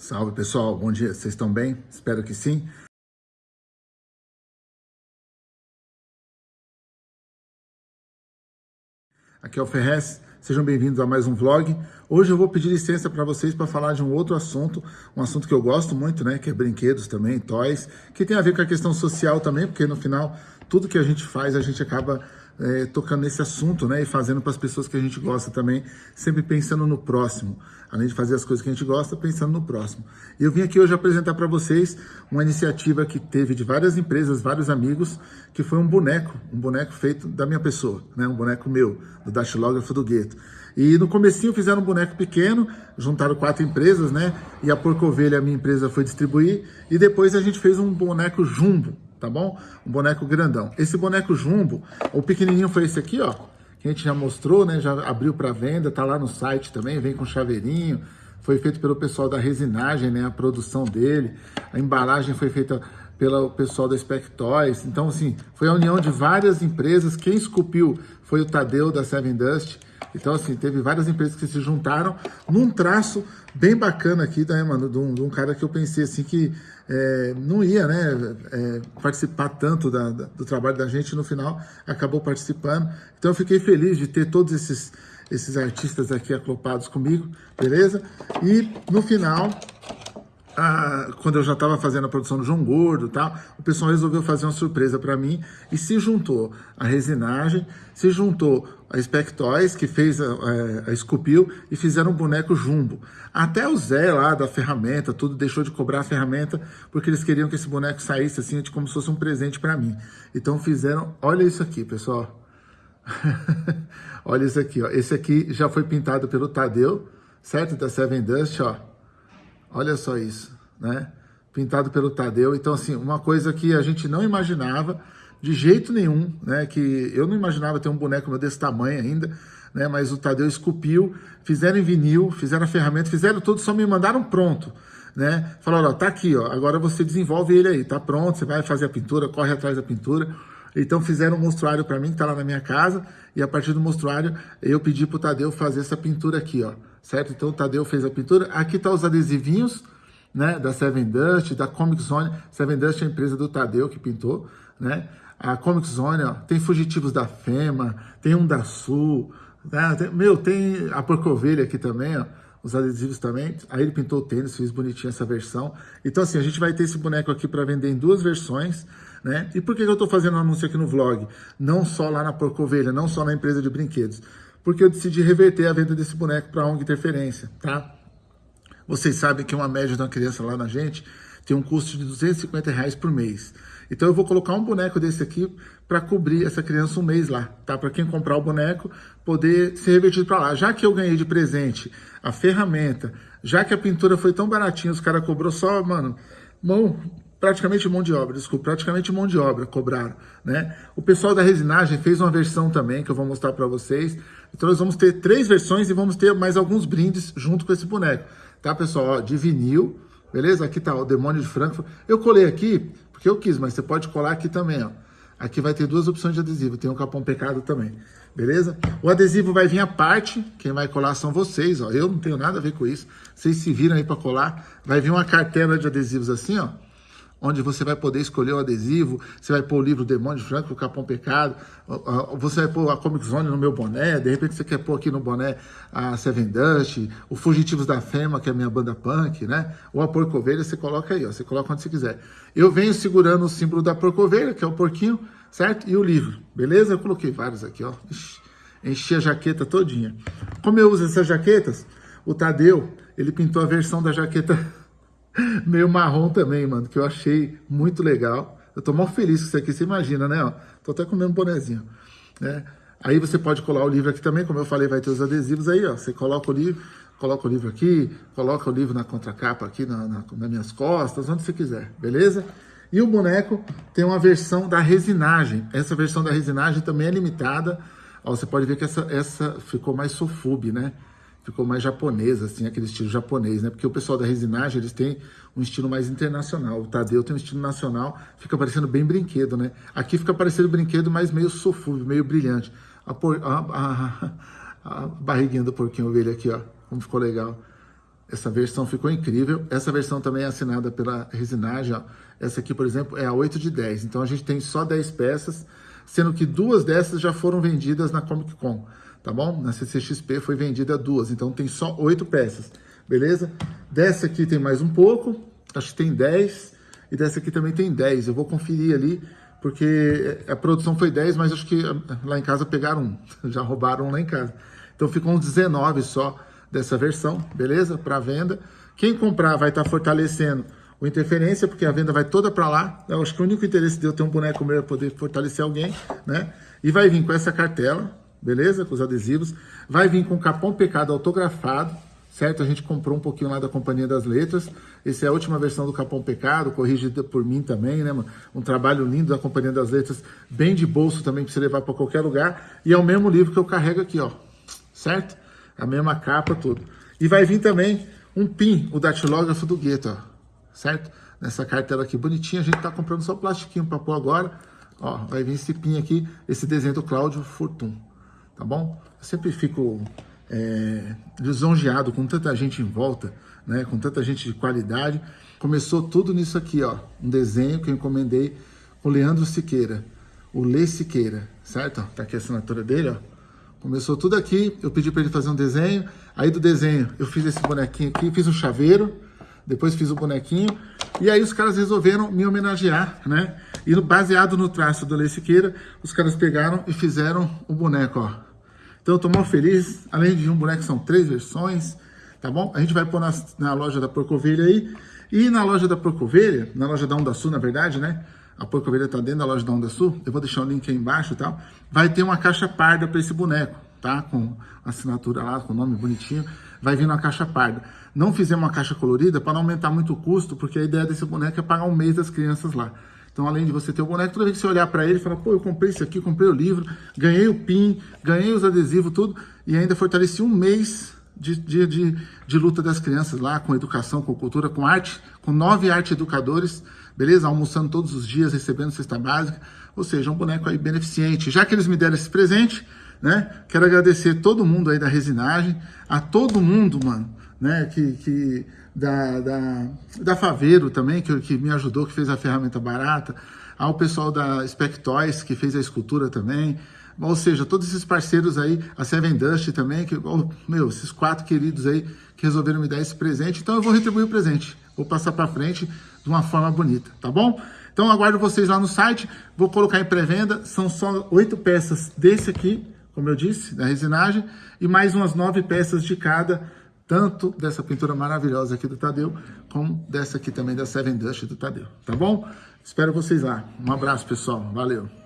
Salve pessoal, bom dia, vocês estão bem? Espero que sim. Aqui é o Ferrez, sejam bem-vindos a mais um vlog. Hoje eu vou pedir licença para vocês para falar de um outro assunto, um assunto que eu gosto muito, né, que é brinquedos também, toys, que tem a ver com a questão social também, porque no final tudo que a gente faz a gente acaba é, tocando nesse assunto, né? E fazendo para as pessoas que a gente gosta também, sempre pensando no próximo. Além de fazer as coisas que a gente gosta, pensando no próximo. E eu vim aqui hoje apresentar para vocês uma iniciativa que teve de várias empresas, vários amigos, que foi um boneco, um boneco feito da minha pessoa, né? Um boneco meu, do datilógrafo do gueto. E no comecinho fizeram um boneco pequeno, juntaram quatro empresas, né? E a Porco Ovelha, a minha empresa, foi distribuir. E depois a gente fez um boneco jumbo, tá bom? Um boneco grandão. Esse boneco jumbo, o pequenininho foi esse aqui, ó, que a gente já mostrou, né? Já abriu para venda, tá lá no site também, vem com chaveirinho. Foi feito pelo pessoal da resinagem, né? A produção dele. A embalagem foi feita pelo pessoal da Spec Toys. Então, assim, foi a união de várias empresas. Quem esculpiu foi o Tadeu da Seven Dust. Então, assim, teve várias empresas que se juntaram num traço bem bacana aqui, né, mano, de um, de um cara que eu pensei, assim, que é, não ia, né, é, participar tanto da, da, do trabalho da gente, no final acabou participando. Então, eu fiquei feliz de ter todos esses, esses artistas aqui aclopados comigo, beleza? E, no final, a, quando eu já estava fazendo a produção do João Gordo tal, o pessoal resolveu fazer uma surpresa para mim e se juntou a resinagem, se juntou a Spec Toys, que fez a, a, a Esculpiu, e fizeram um boneco jumbo. Até o Zé lá da ferramenta, tudo deixou de cobrar a ferramenta, porque eles queriam que esse boneco saísse assim, como se fosse um presente para mim. Então fizeram, olha isso aqui, pessoal. olha isso aqui, ó. Esse aqui já foi pintado pelo Tadeu, certo? Da Seven Dust, ó. Olha só isso, né? Pintado pelo Tadeu. Então, assim, uma coisa que a gente não imaginava de jeito nenhum, né? Que eu não imaginava ter um boneco desse tamanho ainda, né? Mas o Tadeu esculpiu, fizeram em vinil, fizeram a ferramenta, fizeram tudo, só me mandaram pronto, né? Falaram, ó, tá aqui, ó, agora você desenvolve ele aí, tá pronto, você vai fazer a pintura, corre atrás da pintura. Então fizeram um monstruário para mim, que tá lá na minha casa, e a partir do monstruário eu pedi pro Tadeu fazer essa pintura aqui, ó certo? Então o Tadeu fez a pintura. Aqui tá os adesivinhos, né, da Seven Dust, da Comic Zone. Seven Dust é a empresa do Tadeu que pintou, né? A Comic Zone, ó, tem fugitivos da FEMA, tem um da Sul, né? Tem, meu, tem a Porcovelha aqui também, ó, os adesivos também. Aí ele pintou o tênis, fez bonitinho essa versão. Então assim, a gente vai ter esse boneco aqui para vender em duas versões, né? E por que eu estou fazendo um anúncio aqui no vlog? Não só lá na Porcovelha, não só na empresa de brinquedos porque eu decidi reverter a venda desse boneco para a ONG Interferência, tá? Vocês sabem que uma média de uma criança lá na gente tem um custo de 250 reais por mês. Então eu vou colocar um boneco desse aqui para cobrir essa criança um mês lá, tá? Para quem comprar o boneco poder ser revertido para lá. Já que eu ganhei de presente a ferramenta, já que a pintura foi tão baratinha, os caras cobrou só, mano, mão, praticamente mão de obra, desculpa, praticamente mão de obra cobraram, né? O pessoal da resinagem fez uma versão também que eu vou mostrar para vocês. Então nós vamos ter três versões e vamos ter mais alguns brindes junto com esse boneco, tá pessoal? Ó, de vinil, beleza? Aqui tá o Demônio de Frankfurt. Eu colei aqui porque eu quis, mas você pode colar aqui também, ó. Aqui vai ter duas opções de adesivo, tem um capão pecado também, beleza? O adesivo vai vir à parte, quem vai colar são vocês, ó. Eu não tenho nada a ver com isso, vocês se viram aí para colar. Vai vir uma cartela de adesivos assim, ó onde você vai poder escolher o adesivo, você vai pôr o livro Demônio de Franco, o Capão Pecado, você vai pôr a Comic Zone no meu boné, de repente você quer pôr aqui no boné a Seven Dust, o Fugitivos da Fema, que é a minha banda punk, né? Ou a Porcovelha, você coloca aí, ó, você coloca onde você quiser. Eu venho segurando o símbolo da Porcovelha, que é o porquinho, certo? E o livro, beleza? Eu coloquei vários aqui, ó. Ixi, enchi a jaqueta todinha. Como eu uso essas jaquetas, o Tadeu, ele pintou a versão da jaqueta meio marrom também, mano, que eu achei muito legal. Eu tô mal feliz com isso aqui, você imagina, né? Ó, tô até comendo um bonezinho, né? Aí você pode colar o livro aqui também, como eu falei, vai ter os adesivos aí, ó. Você coloca o livro, coloca o livro aqui, coloca o livro na contracapa aqui, na, na, nas minhas costas, onde você quiser, beleza? E o boneco tem uma versão da resinagem. Essa versão da resinagem também é limitada. Ó, você pode ver que essa, essa ficou mais sofube, né? Ficou mais japonesa, assim, aquele estilo japonês, né? Porque o pessoal da resinagem, eles têm um estilo mais internacional. O Tadeu tem um estilo nacional, fica parecendo bem brinquedo, né? Aqui fica parecendo brinquedo, mas meio sofúvel, meio brilhante. A, por, a, a, a, barriguinha do porquinho ovelha aqui, ó, como ficou legal. Essa versão ficou incrível. Essa versão também é assinada pela Resinagem. Ó. Essa aqui, por exemplo, é a 8 de 10. Então a gente tem só 10 peças, sendo que duas dessas já foram vendidas na Comic Con, tá bom? Na CCXP foi vendida duas, então tem só 8 peças, beleza? Dessa aqui tem mais um pouco, acho que tem 10, e dessa aqui também tem 10. Eu vou conferir ali, porque a produção foi 10, mas acho que lá em casa pegaram um, já roubaram lá em casa. Então ficou uns 19 só dessa versão, beleza? Para venda. Quem comprar vai estar tá fortalecendo o Interferência, porque a venda vai toda para lá. Eu acho que o único interesse de eu ter um boneco meu é poder fortalecer alguém, né? E vai vir com essa cartela, beleza? Com os adesivos. Vai vir com Capão Pecado autografado, certo? A gente comprou um pouquinho lá da Companhia das Letras. Essa é a última versão do Capão Pecado, corrigida por mim também, né, mano? Um trabalho lindo da Companhia das Letras, bem de bolso também, para você levar para qualquer lugar. E é o mesmo livro que eu carrego aqui, ó, certo? A mesma capa, tudo. E vai vir também um PIN, o datilógrafo do Gueto, ó certo? Nessa cartela aqui bonitinha, a gente tá comprando só plastiquinho para pôr agora. Ó, vai vir esse pin aqui, esse desenho do Cláudio Fortun, tá bom? Eu sempre fico é, lisonjeado com tanta gente em volta, né? Com tanta gente de qualidade. Começou tudo nisso aqui, ó. Um desenho que eu encomendei com o Leandro Siqueira, o Lê Siqueira, certo? Tá aqui a assinatura dele, ó. Começou tudo aqui, eu pedi para ele fazer um desenho, aí do desenho eu fiz esse bonequinho aqui, fiz um chaveiro, depois fiz o bonequinho, e aí os caras resolveram me homenagear, né? E baseado no traço do Lei Siqueira, os caras pegaram e fizeram o boneco, ó. Então eu tô mal feliz, além de um boneco, são três versões, tá bom? A gente vai pôr na, na loja da Porcovelha aí, e na loja da Porcovelha, na loja da Onda Sul, na verdade, né? A Porcovelha tá dentro da loja da Onda Sul, eu vou deixar o link aí embaixo e tal, vai ter uma caixa parda para esse boneco, tá? Com assinatura lá, com o nome bonitinho, vai vir uma caixa parda. Não fizemos uma caixa colorida para não aumentar muito o custo, porque a ideia desse boneco é pagar um mês das crianças lá. Então, além de você ter o boneco, toda vez que você olhar para ele, fala, pô, eu comprei isso aqui, comprei o livro, ganhei o PIN, ganhei os adesivos, tudo, e ainda fortaleci um mês de, de, de, de, luta das crianças lá, com educação, com cultura, com arte, com nove arte educadores, beleza? Almoçando todos os dias, recebendo cesta básica, ou seja, um boneco aí beneficente. Já que eles me deram esse presente, né? Quero agradecer todo mundo aí da resinagem, a todo mundo, mano, né? Que, que da, da, da Faveiro também, que, que me ajudou, que fez a ferramenta barata, ao pessoal da Spec Toys, que fez a escultura também, ou seja, todos esses parceiros aí, a Seven Dust também, que, oh, meu, esses quatro queridos aí que resolveram me dar esse presente, então eu vou retribuir o presente, vou passar para frente de uma forma bonita, tá bom? Então aguardo vocês lá no site, vou colocar em pré-venda, são só oito peças desse aqui, como eu disse, da resinagem, e mais umas nove peças de cada, tanto dessa pintura maravilhosa aqui do Tadeu, como dessa aqui também da Seven Dust do Tadeu, tá bom? Espero vocês lá. Um abraço, pessoal. Valeu.